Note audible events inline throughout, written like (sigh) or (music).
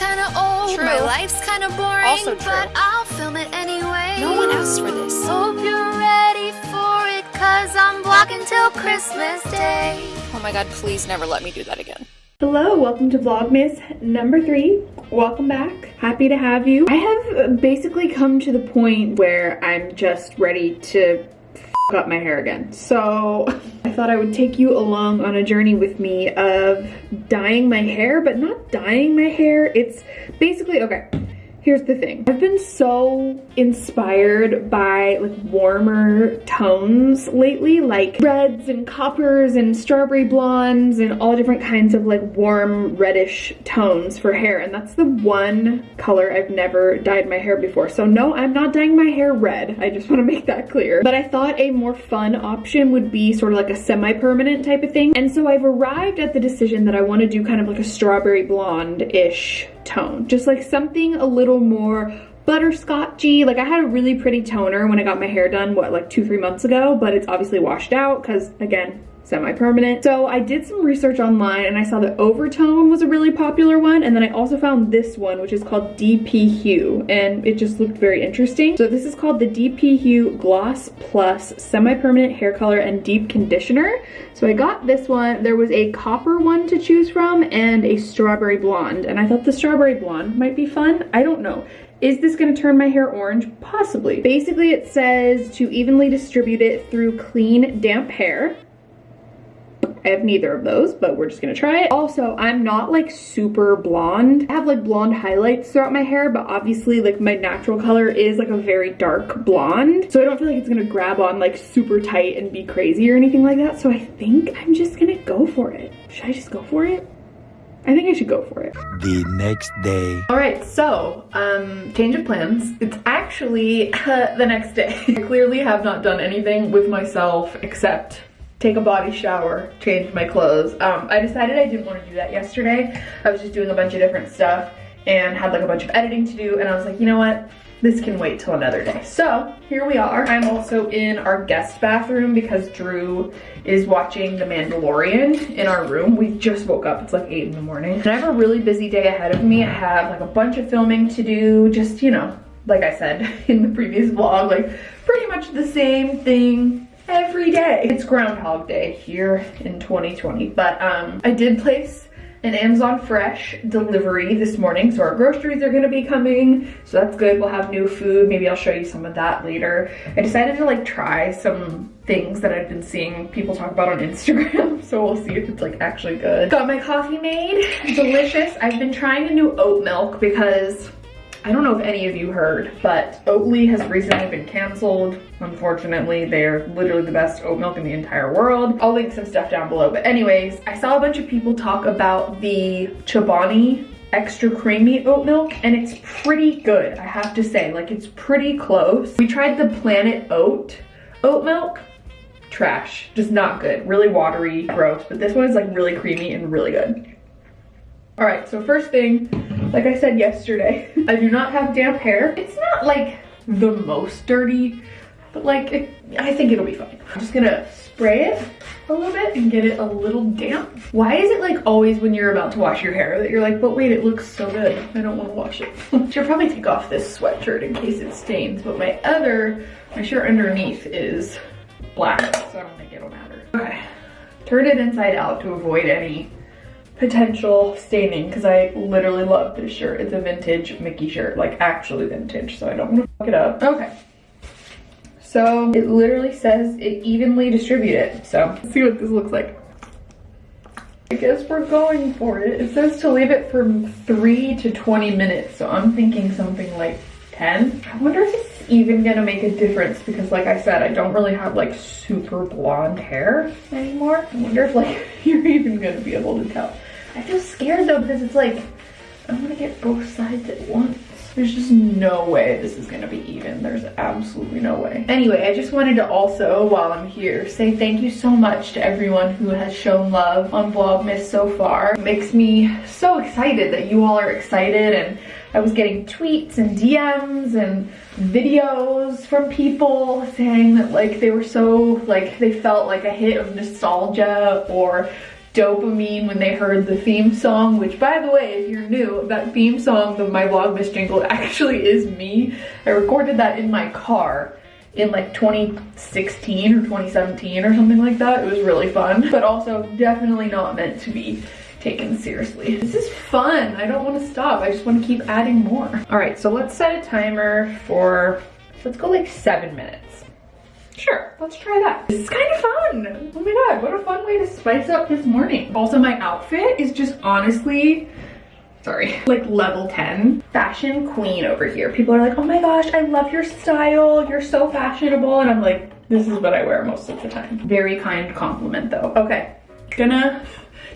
kinda old, True. my life's kinda boring, Also true. but I'll film it anyway. No one asked for this. Hope you're ready for it, cause I'm vlogging till Christmas Day. Oh my god, please never let me do that again. Hello, welcome to Vlogmas number three. Welcome back. Happy to have you. I have basically come to the point where I'm just ready to up my hair again. So (laughs) I thought I would take you along on a journey with me of dyeing my hair, but not dyeing my hair. It's basically, okay, Here's the thing. I've been so inspired by like warmer tones lately, like reds and coppers and strawberry blondes and all different kinds of like warm reddish tones for hair. And that's the one color I've never dyed my hair before. So no, I'm not dyeing my hair red. I just want to make that clear. But I thought a more fun option would be sort of like a semi-permanent type of thing. And so I've arrived at the decision that I want to do kind of like a strawberry blonde-ish tone. Just like something a little more butterscotchy. Like I had a really pretty toner when I got my hair done, what, like two, three months ago, but it's obviously washed out because again, semi-permanent. So I did some research online and I saw that Overtone was a really popular one. And then I also found this one, which is called DP Hue. And it just looked very interesting. So this is called the DP Hue Gloss Plus Semi-Permanent Hair Color and Deep Conditioner. So I got this one. There was a copper one to choose from and a strawberry blonde. And I thought the strawberry blonde might be fun. I don't know. Is this gonna turn my hair orange? Possibly. Basically, it says to evenly distribute it through clean, damp hair. I have neither of those, but we're just gonna try it. Also, I'm not like super blonde. I have like blonde highlights throughout my hair, but obviously like my natural color is like a very dark blonde. So I don't feel like it's gonna grab on like super tight and be crazy or anything like that. So I think I'm just gonna go for it. Should I just go for it? I think I should go for it. the next day. All right, so um, change of plans. It's actually (laughs) the next day. I clearly have not done anything with myself except take a body shower, change my clothes. Um, I decided I didn't want to do that yesterday. I was just doing a bunch of different stuff and had like a bunch of editing to do and I was like, you know what? This can wait till another day. So here we are. I'm also in our guest bathroom because Drew is watching The Mandalorian in our room. We just woke up, it's like eight in the morning. And I have a really busy day ahead of me. I have like a bunch of filming to do, just, you know, like I said (laughs) in the previous vlog, like pretty much the same thing every day. It's Groundhog Day here in 2020, but um, I did place an Amazon Fresh delivery this morning. So our groceries are gonna be coming. So that's good. We'll have new food. Maybe I'll show you some of that later. I decided to like try some things that I've been seeing people talk about on Instagram. (laughs) So we'll see if it's like actually good. Got my coffee made, delicious. I've been trying a new oat milk because I don't know if any of you heard, but Oatly has recently been canceled. Unfortunately, they're literally the best oat milk in the entire world. I'll link some stuff down below. But anyways, I saw a bunch of people talk about the Chobani extra creamy oat milk and it's pretty good, I have to say. Like it's pretty close. We tried the Planet Oat oat milk. Trash, just not good. Really watery, gross. But this one is like really creamy and really good. All right, so first thing, like I said yesterday, (laughs) I do not have damp hair. It's not like the most dirty, but like, it, I think it'll be fine. I'm just gonna spray it a little bit and get it a little damp. Why is it like always when you're about to wash your hair that you're like, but wait, it looks so good. I don't wanna wash it. (laughs) Should probably take off this sweatshirt in case it stains, but my other, my shirt underneath is black, so I don't think it'll matter. Okay, turn it inside out to avoid any potential staining because I literally love this shirt. It's a vintage Mickey shirt, like actually vintage, so I don't want to fuck it up. Okay. So it literally says it evenly distributed. So let's see what this looks like. I guess we're going for it. It says to leave it from three to 20 minutes. So I'm thinking something like 10. I wonder if it's even gonna make a difference because like I said, I don't really have like super blonde hair anymore. I wonder if like (laughs) you're even gonna be able to tell. I feel scared though because it's like, I'm gonna get both sides at once. There's just no way this is gonna be even. There's absolutely no way. Anyway, I just wanted to also, while I'm here, say thank you so much to everyone who has shown love on Vlogmas so far. It makes me so excited that you all are excited and I was getting tweets and DMs and videos from people saying that like they were so like they felt like a hit of nostalgia or dopamine when they heard the theme song, which by the way, if you're new, that theme song of my Vlogmas jingle (laughs) actually is me. I recorded that in my car in like 2016 or 2017 or something like that. It was really fun, but also definitely not meant to be taken seriously. This is fun. I don't want to stop. I just want to keep adding more. All right, so let's set a timer for, let's go like seven minutes. Sure, let's try that. This is kind of fun. God, what a fun way to spice up this morning. Also, my outfit is just honestly, sorry, like level 10. Fashion queen over here. People are like, oh my gosh, I love your style. You're so fashionable. And I'm like, this is what I wear most of the time. Very kind compliment though. Okay, gonna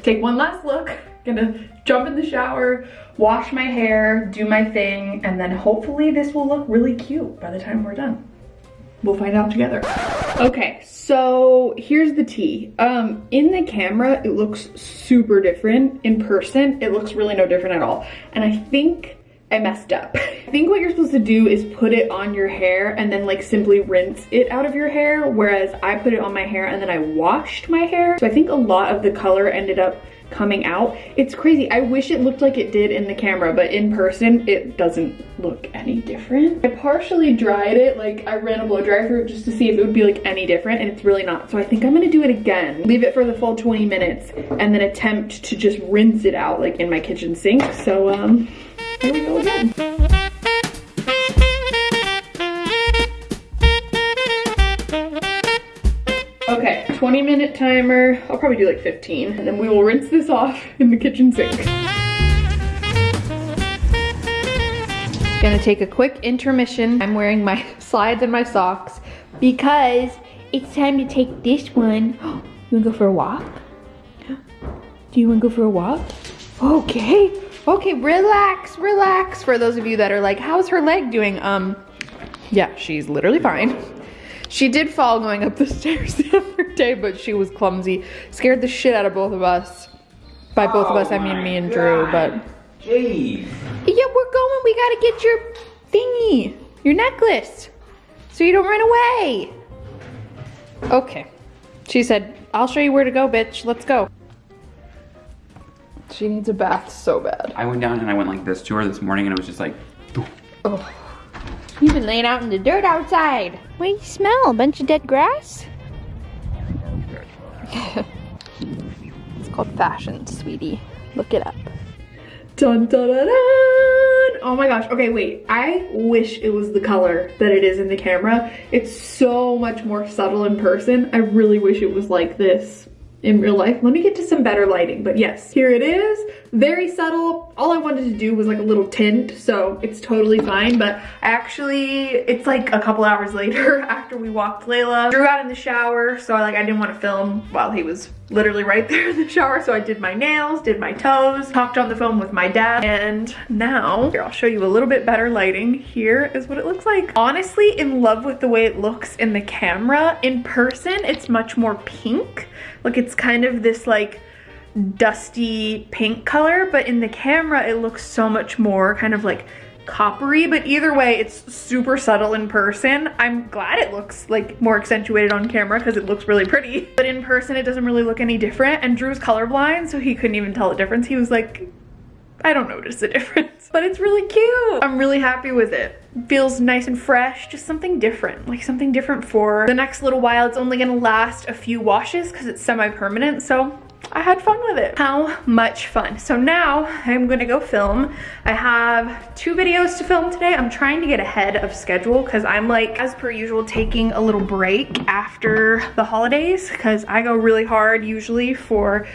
take one last look. Gonna jump in the shower, wash my hair, do my thing, and then hopefully this will look really cute by the time we're done. We'll find out together. Okay, so here's the tea. Um, in the camera, it looks super different. In person, it looks really no different at all. And I think I messed up. I think what you're supposed to do is put it on your hair and then like simply rinse it out of your hair, whereas I put it on my hair and then I washed my hair. So I think a lot of the color ended up coming out. It's crazy. I wish it looked like it did in the camera, but in person, it doesn't look any different. I partially dried it, like I ran a blow dryer through just to see if it would be like any different, and it's really not. So I think I'm gonna do it again. Leave it for the full 20 minutes, and then attempt to just rinse it out like in my kitchen sink. So um, here we go again. Okay, 20 minute timer. I'll probably do like 15 and then we will rinse this off in the kitchen sink. Gonna take a quick intermission. I'm wearing my (laughs) slides and my socks because it's time to take this one. (gasps) You wanna go for a walk? (gasps) Do you wanna go for a walk? Okay, okay, relax, relax. For those of you that are like, how's her leg doing? Um, yeah, she's literally fine. She did fall going up the (laughs) stairs the other day, but she was clumsy. Scared the shit out of both of us. By both of us, I mean me and Drew, but. Jeez. Yeah, we're going. We gotta get your thingy, your necklace, so you don't run away. Okay. She said, I'll show you where to go, bitch. Let's go. She needs a bath so bad. I went down and I went like this to her this morning and it was just like, Oh. You've been laying out in the dirt outside. What do you smell? A bunch of dead grass? (laughs) It's called fashion, sweetie. Look it up. Dun, dun, dun, dun. Oh my gosh. Okay, wait. I wish it was the color that it is in the camera. It's so much more subtle in person. I really wish it was like this in real life. Let me get to some better lighting, but yes, here it is. Very subtle. All I wanted to do was like a little tint, so it's totally fine, but actually, it's like a couple hours (laughs) later after we walked Layla. Drew got in the shower, so like I didn't want to film while he was literally right (laughs) there in the shower, so I did my nails, did my toes, talked on the phone with my dad, and now, here, I'll show you a little bit better lighting. Here is what it looks like. Honestly, in love with the way it looks in the camera. In person, it's much more pink. Like it's kind of this like dusty pink color, but in the camera it looks so much more kind of like coppery, but either way, it's super subtle in person. I'm glad it looks like more accentuated on camera because it looks really pretty, but in person it doesn't really look any different. And Drew's colorblind, so he couldn't even tell the difference. He was like, I don't notice the (laughs) difference, but it's really cute. I'm really happy with it. Feels nice and fresh, just something different, like something different for the next little while. It's only gonna last a few washes because it's semi-permanent, so I had fun with it. How much fun. So now I'm gonna go film. I have two videos to film today. I'm trying to get ahead of schedule because I'm like, as per usual, taking a little break after the holidays because I go really hard usually for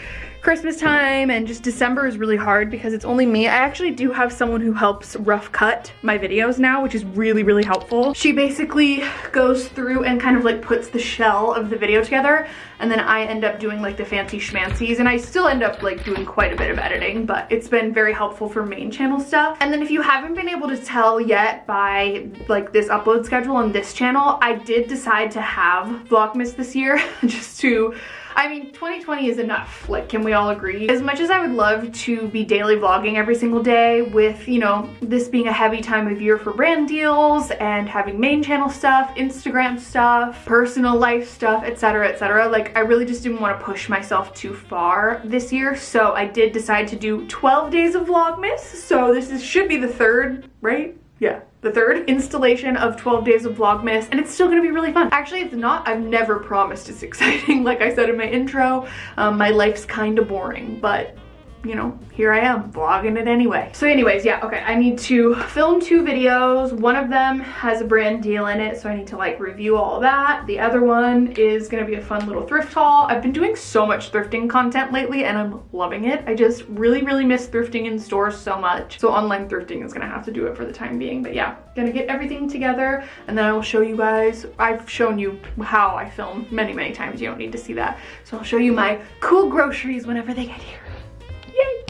Christmas time and just December is really hard because it's only me. I actually do have someone who helps rough cut my videos now, which is really, really helpful. She basically goes through and kind of like puts the shell of the video together and then I end up doing like the fancy schmancies and I still end up like doing quite a bit of editing, but it's been very helpful for main channel stuff. And then if you haven't been able to tell yet by like this upload schedule on this channel, I did decide to have Vlogmas this year (laughs) just to I mean, 2020 is enough. Like, can we all agree? As much as I would love to be daily vlogging every single day with, you know, this being a heavy time of year for brand deals and having main channel stuff, Instagram stuff, personal life stuff, etc, etc. Like, I really just didn't want to push myself too far this year. So I did decide to do 12 days of Vlogmas. So this is, should be the third, right? Yeah, the third (laughs) installation of 12 days of Vlogmas and it's still gonna be really fun. Actually, it's not. I've never promised it's (laughs) exciting. Like I said in my intro, um, my life's kind of boring, but you know, here I am vlogging it anyway. So anyways, yeah, okay, I need to film two videos. One of them has a brand deal in it, so I need to like review all that. The other one is gonna be a fun little thrift haul. I've been doing so much thrifting content lately and I'm loving it. I just really, really miss thrifting in stores so much. So online thrifting is gonna have to do it for the time being. But yeah, gonna get everything together and then I will show you guys. I've shown you how I film many, many times. You don't need to see that. So I'll show you my cool groceries whenever they get here.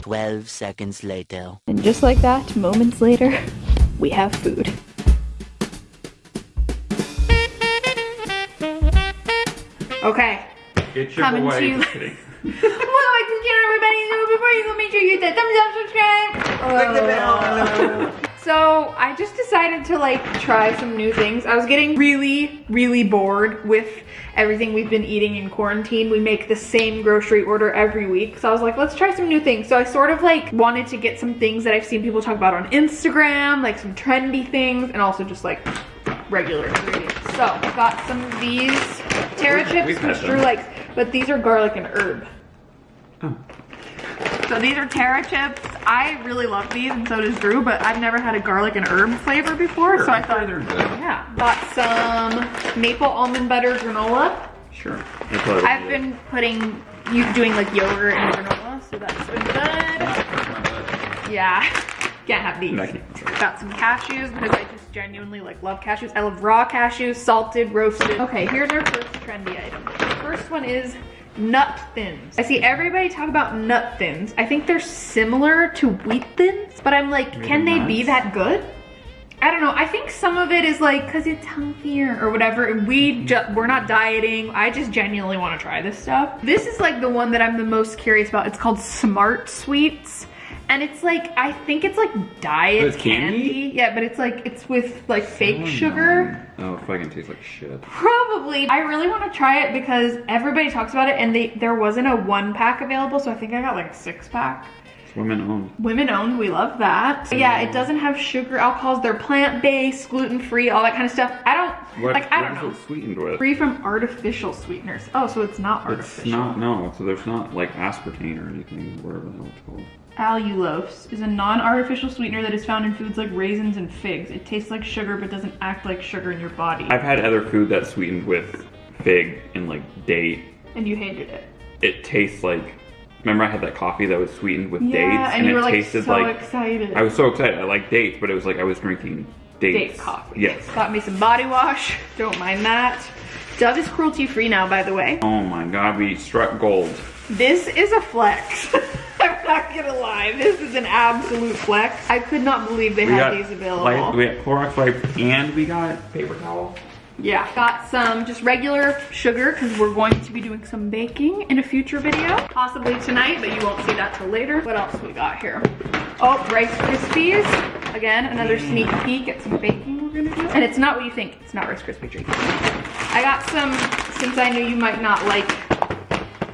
12 seconds later. And just like that, moments later, we have food. Okay. Get your Coming boy. to you. (laughs) Just kidding. well, like this channel, everybody. So before you go, make sure you hit that thumbs up, subscribe. Oh. So I just decided to like try some new things. I was getting really, really bored with everything we've been eating in quarantine. We make the same grocery order every week. So I was like, let's try some new things. So I sort of like wanted to get some things that I've seen people talk about on Instagram, like some trendy things, and also just like regular ingredients. So I got some of these Terra chips, which Drew likes, but these are garlic and herb. Oh. So these are Terra chips. I really love these and so does Drew, but I've never had a garlic and herb flavor before, so I thought, they're good. yeah. Got some maple almond butter granola. Sure. I I've would been putting, you doing like yogurt and granola, so that's been good. Yeah, can't have these. I. Got some cashews because I just genuinely like love cashews. I love raw cashews, salted, roasted. Okay, here's our first trendy item. First one is nut thins. I see everybody talk about nut thins. I think they're similar to wheat thins, but I'm like, Made can of they be that good? I don't know. I think some of it is like because it's healthier or whatever. We mm-hmm. we're not dieting. I just genuinely want to try this stuff. This is like the one that I'm the most curious about. It's called Smart Sweets. And it's like, I think it's like diet it's candy? Yeah, but it's like, it's with like fake sugar. Oh, it fucking tastes like shit. Probably. I really want to try it because everybody talks about it and they there wasn't a one pack available. So I think I got like a six pack. It's women owned. Women owned, we love that. But yeah, it doesn't have sugar, alcohols, they're plant-based, gluten-free, all that kind of stuff. I don't, What, like, I don't know. sweetened with? Free from artificial sweeteners. Oh, so it's not artificial. It's not, no, so there's not like aspartame or anything, whatever the hell it's called. Allulose is a non-artificial sweetener that is found in foods like raisins and figs. It tastes like sugar but doesn't act like sugar in your body. I've had other food that's sweetened with fig and like date. and you hated it. It tastes like, remember I had that coffee that was sweetened with Yeah, dates? and, you it like tasted so like, excited. I was so excited. I like dates, but it was like I was drinking dates. Date coffee. Yes. Got me some body wash. Don't mind that. Dove is cruelty free now, by the way. Oh my god, we struck gold. This is a flex. (laughs) I'm not gonna lie. This is an absolute flex. I could not believe they We had these available. light- we got Clorox wipe and we got paper towel. Yeah. Got some just regular sugar because we're going to be doing some baking in a future video. Possibly tonight, but you won't see that till later. What else we got here? Oh, Rice Krispies. Again, another sneak peek at some baking we're gonna do. And it's not what you think. It's not Rice Krispie treats. I got some, since I knew you might not like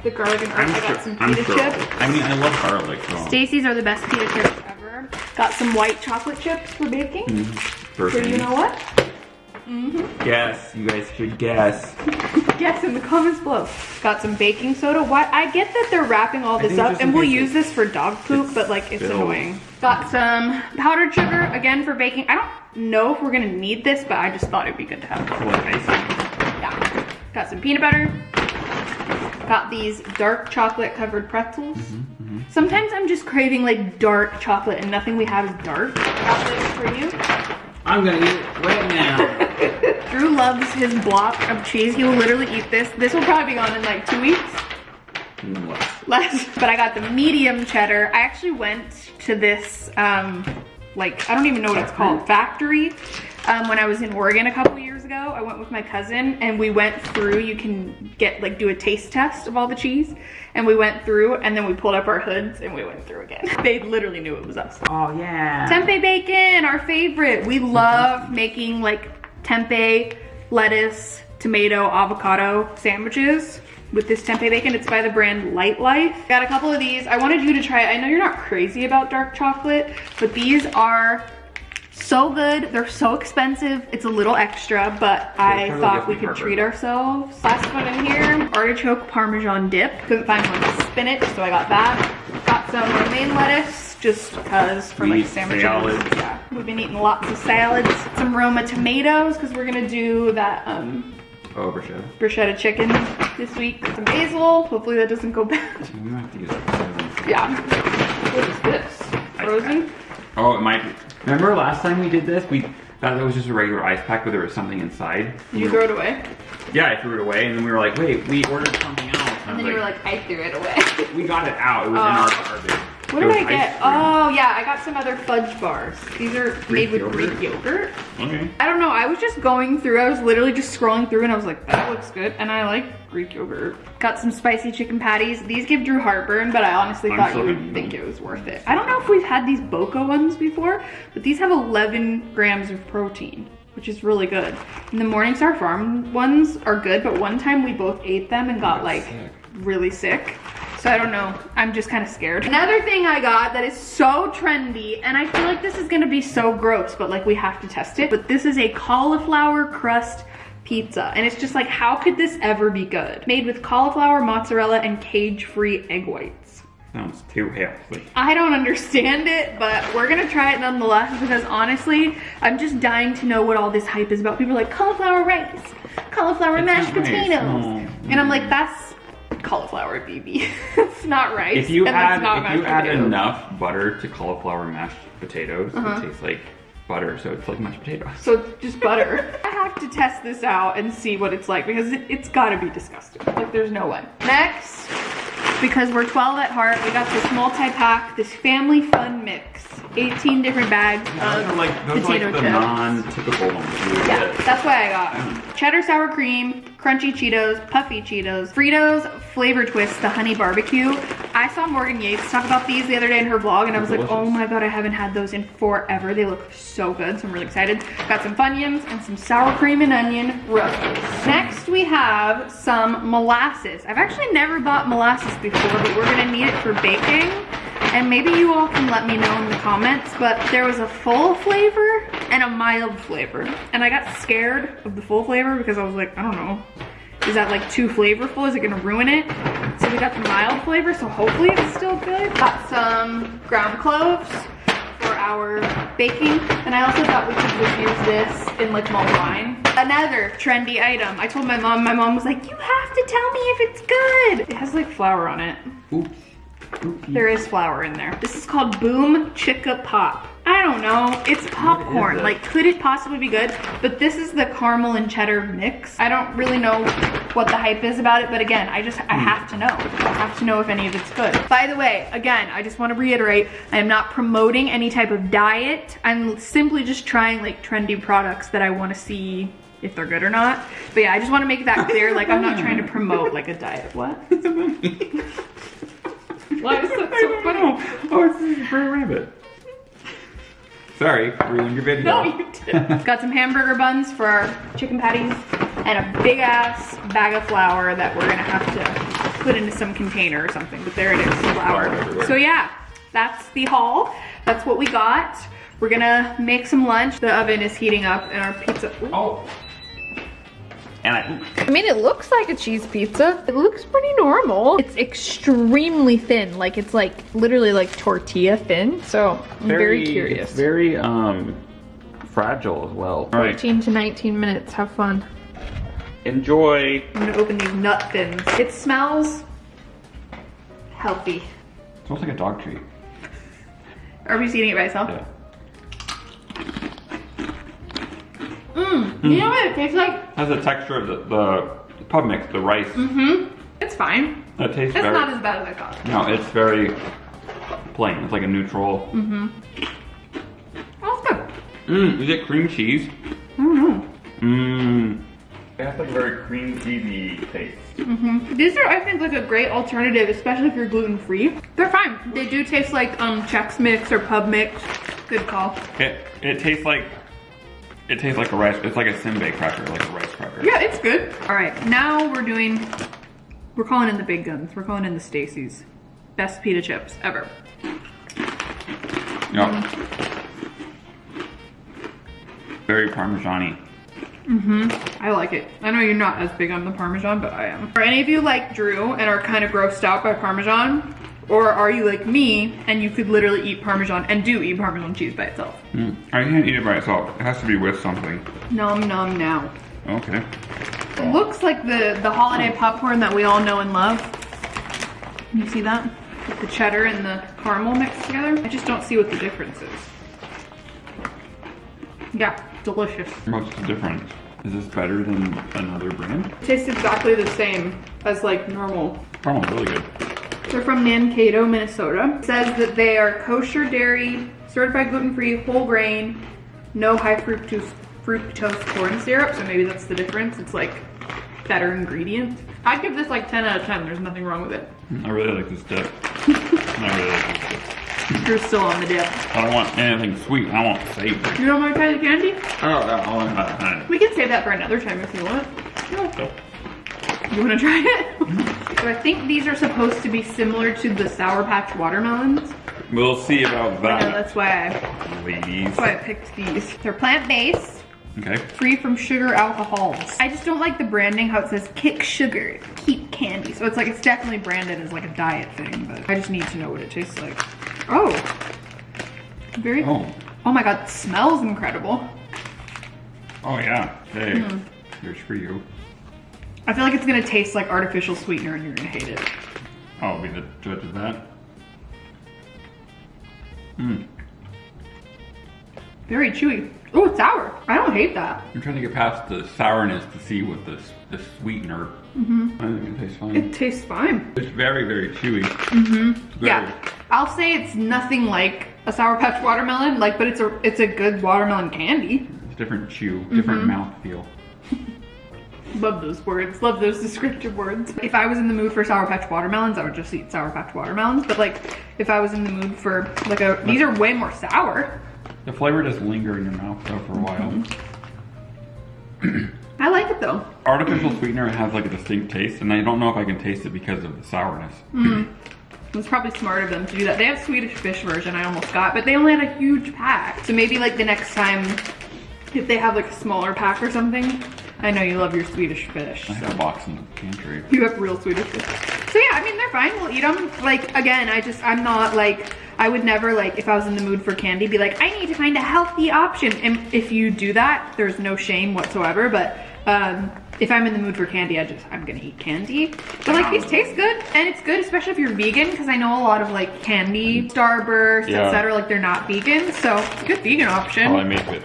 the garlic and herb, I got some pita chips. I mean, I love garlic. So. Stacy's are the best pita chips ever. Got some white chocolate chips for baking. First So you know what? Mm-hmm. Guess. You guys should guess. (laughs) Guess in the comments below. Got some baking soda. Why? I get that they're wrapping all this up, and we'll use this for dog poop, but like it's spilled. annoying. Got some powdered sugar again for baking. I don't know if we're gonna need this, but I just thought it'd be good to have. What icing? Yeah. Got some peanut butter. Got these dark chocolate covered pretzels. Mm-hmm, Sometimes I'm just craving like dark chocolate and nothing we have is dark. Got this for you. I'm gonna eat it right now. (laughs) Drew loves his block of cheese. He will literally eat this. This will probably be gone in like two weeks. What? Less. But I got the medium cheddar. I actually went to this, um, like, I don't even know what it's called, factory. Um, when I was in Oregon a couple years ago, I went with my cousin and we went through, you can get like do a taste test of all the cheese. And we went through and then we pulled up our hoods and we went through again. (laughs) They literally knew it was us. Oh yeah. Tempeh bacon, our favorite. We love making like tempeh, lettuce, tomato, avocado sandwiches with this tempeh bacon. It's by the brand Lightlife. Got a couple of these. I wanted you to try it. I know you're not crazy about dark chocolate, but these are so good. They're so expensive. It's a little extra, but I thought we could treat ourselves. Last one in here, artichoke parmesan dip. Couldn't find one with spinach, so I got that. Got some romaine lettuce, just because for We like sandwiches. salads. Yeah, we've been eating lots of salads. Some Roma tomatoes, because we're gonna do that um, Oh, bruschetta. bruschetta chicken this week. Some basil. Hopefully that doesn't go bad. We might have to use that. Yeah. What is this? Frozen? Oh, it might be. Remember last time we did this? We thought that was just a regular ice pack, but there was something inside. Did you throw it away? Yeah, I threw it away, and then we were like, wait, we ordered something else. And, And was then you were like, I threw it away. (laughs) we got it out. It was Oh. in our garbage. What did I get? Oh yeah, I got some other fudge bars. These are made with yogurt? Greek yogurt. Okay. I don't know, I was just going through, I was literally just scrolling through and I was like, that looks good. And I like Greek yogurt. Got some spicy chicken patties. These give Drew heartburn, but I honestly I'm thought you would eat think it was worth it. I don't know if we've had these Boca ones before, but these have 11 grams of protein, which is really good. And the Morningstar Farm ones are good, but one time we both ate them and got got like sick. really sick. So I don't know. I'm just kind of scared. Another thing I got that is so trendy, and I feel like this is gonna be so gross, but like we have to test it. But this is a cauliflower crust pizza. And it's just like, how could this ever be good? Made with cauliflower, mozzarella, and cage-free egg whites. Sounds too healthy. I don't understand it, but we're gonna try it nonetheless because honestly, I'm just dying to know what all this hype is about. People are like, cauliflower rice, cauliflower It's mashed not rice. potatoes. And I'm like, that's cauliflower, BB. (laughs) it's not rice. If you and add if you add potatoes. enough butter to cauliflower mashed potatoes, Uh-huh. it tastes like butter, so it's like mashed potatoes. So it's just butter. (laughs) I have to test this out and see what it's like because it, it's gotta be disgusting. Like there's no way. Next, because we're 12 at heart, we got this multi-pack, this family fun mix. 18 different bags Those of are like those are potato like the chips. non-typical ones. Yeah, get. that's why I got cheddar sour cream, crunchy Cheetos, puffy Cheetos, Fritos flavor twist, the honey barbecue. I saw Morgan Yates talk about these the other day in her vlog and I was like, oh my god, I haven't had those in forever. They look so good, so I'm really excited. Got some Funyuns and some sour cream and onion roasts. Next we have some molasses. I've actually never bought molasses before, but we're gonna need it for baking. And maybe you all can let me know in the comments, but there was a full flavor and a mild flavor. And I got scared of the full flavor because I was like, I don't know, is that like too flavorful? Is it gonna ruin it? So we got the mild flavor, so hopefully it's still good. Got some ground cloves for our baking. And I also thought we could just use this in like mulled wine. Another trendy item. I told my mom, my mom was like, you have to tell me if it's good. It has like flour on it. Oops. There is flour in there. This is called Boom Chicka Pop. I don't know. It's popcorn. Like, could it possibly be good? But this is the caramel and cheddar mix. I don't really know what the hype is about it, but again, I just, I have to know. I have to know if any of it's good. By the way, again, I just want to reiterate, I am not promoting any type of diet. I'm simply just trying like trendy products that I want to see if they're good or not. But yeah, I just want to make that clear. Like, I'm not trying to (laughs) promote like a diet. What? (laughs) Why is that so funny? Oh, it's a fur rabbit. Sorry, ruined your video. No, you did. Got some hamburger buns for our chicken patties and a big ass bag of flour that we're gonna have to put into some container or something. But there it is, Flour flour. So yeah, that's the haul. That's what we got. We're gonna make some lunch. The oven is heating up and our pizza. Ooh. Oh. And I. I mean, it looks like a cheese pizza. It looks pretty normal. It's extremely thin. Like, it's like literally like tortilla thin. So I'm very, curious. Very um fragile as well. All right, 14 to 19 minutes. Have fun. enjoy. I'm gonna open these nut thins. It smells healthy. smells like a dog treat. Arby's eating it by itself. Yeah. Mmm. You know what it tastes like? It Has the texture of the, the pub mix, the rice. Mm-hmm. It's fine. It tastes It's very. not as bad as I thought. no, it's very plain. It's like a neutral. Mm. Oh, it's good. Mmm, is it cream cheese? I don't know. Mmm. It has like a very cream cheesy taste. These are, I think, like a great alternative, especially if you're gluten-free. They're fine. They do taste like um Chex Mix or Pub Mix. Good call. It it tastes like it tastes like a rice. It's like a Simbe cracker, like a rice cracker. Yeah, it's good. All right, now we're doing, we're calling in the big guns. We're calling in the Stacy's. Best pita chips ever. Yep. Very Parmesan. Mm-hmm. I like it. I know you're not as big on the Parmesan, but I am. Are any of you like Drew and are kind of grossed out by Parmesan? Or are you like me and you could literally eat Parmesan and do eat Parmesan cheese by itself? Mm. I can't eat it by itself. It has to be with something. Nom nom now. Okay. It looks like the, the holiday popcorn that we all know and love. Can you see that? With the cheddar and the caramel mixed together. I just don't see what the difference is. Yeah, delicious. What's the difference? Is this better than another brand? It tastes exactly the same as like normal. Caramel's really good. They're from Mankato, Minnesota. It says that they are kosher dairy, certified gluten-free, whole grain, no high fructose fructose corn syrup. So maybe that's the difference. It's like better ingredient. I'd give this like 10 out of 10. There's nothing wrong with it. Mm. I really like this dip. (laughs) I really like this dip. You're still on the dip. I don't want anything sweet. I want savory. You don't want to try the candy? Oh, yeah, I want that. We can save that for another time if you want. No. You want to try it? so I think these are supposed to be similar to the Sour Patch watermelons. We'll see about I know, that, that's why I, ladies. that's why I picked these. They're plant-based. Okay. free from sugar alcohols. I just don't like the branding, how it says kick sugar, keep candy. So it's like, it's definitely branded as like a diet thing, but I just need to know what it tastes like. Oh, very, oh, Oh. my God, it smells incredible. Oh, yeah. Hey. Hmm. Here's for you. I feel like it's gonna taste like artificial sweetener and you're gonna hate it. I'll be the judge of that. Mmm. Very chewy. Oh, it's sour. I don't hate that. I'm trying to get past the sourness to see what this the sweetener. Mm-hmm. I think it tastes fine. It tastes fine. It's very, very chewy. Mm-hmm. Yeah, I'll say it's nothing like a Sour Patch watermelon, like, but it's a it's a good watermelon candy. It's different chew, different Mm-hmm. mouth feel. Love those words. Love those descriptive words. If I was in the mood for Sour Patch watermelons, I would just eat Sour Patch watermelons. But like, if I was in the mood for like a, these are way more sour. The flavor does linger in your mouth though for a while. Mm-hmm. (clears throat) I like it though. Artificial sweetener has like a distinct taste, and I don't know if I can taste it because of the sourness. It's probably smart of them to do that. They have Swedish fish version I almost got, but they only had a huge pack. So maybe like the next time, if they have like a smaller pack or something. I know you love your Swedish fish. I have a box in the pantry. You have real Swedish fish. So yeah, I mean, they're fine. We'll eat them. Like, again, I just, I'm not like, I would never like, if I was in the mood for candy, be like, I need to find a healthy option. And if you do that, there's no shame whatsoever. But um, if I'm in the mood for candy, I just, I'm gonna eat candy. But like, these taste good. And it's good, especially if you're vegan, because I know a lot of like candy, Starburst, Yeah. etc. Like, they're not vegan. So, it's a good vegan option. Probably made with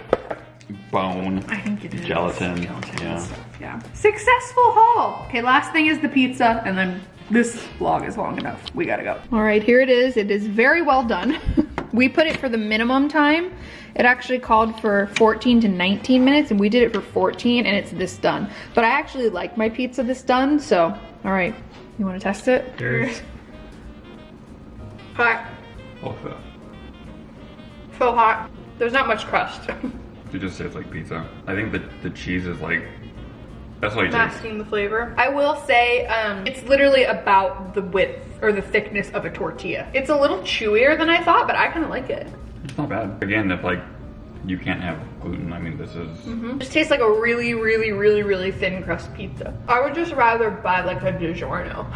bone. I think it is. Gelatin, Gelatin yeah. stuff, yeah. Successful haul. Okay, last thing is the pizza, and then this vlog is long enough. We gotta go. All right, here it is. It is very well done. (laughs) we put it for the minimum time. It actually called for 14 to 19 minutes, and we did it for 14, and it's this done. But I actually like my pizza this done, so, all right. You wanna test it? Cheers. (laughs) Hot. Also, So hot. There's not much crust. (laughs) it just tastes like pizza. I think the the cheese is like that's what you taste. masking the flavor. I will say, um, it's literally about the width or the thickness of a tortilla. It's a little chewier than I thought, but I kind of like it. It's not bad. Again, if like you can't have gluten, I mean this is It just tastes like a really, really, really, really thin crust pizza. I would just rather buy like a DiGiorno.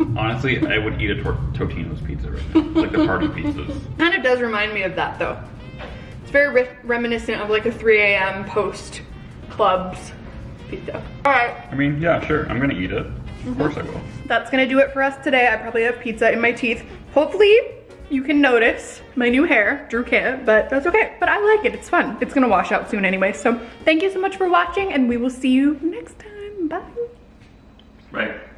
(laughs) honestly I would eat a tor- Totino's pizza right now, like the party pizzas. kind of does remind me of that though. Very re reminiscent of like a 3 a.m. post clubs pizza. All right, I mean, yeah, sure, I'm gonna eat it. Of mm-hmm. course I will. that's gonna do it for us today. I probably have pizza in my teeth. Hopefully you can notice my new hair. Drew can't, but that's okay. But I like it, it's fun. It's gonna wash out soon anyway. So thank you so much for watching and we will see you next time. Bye. Right.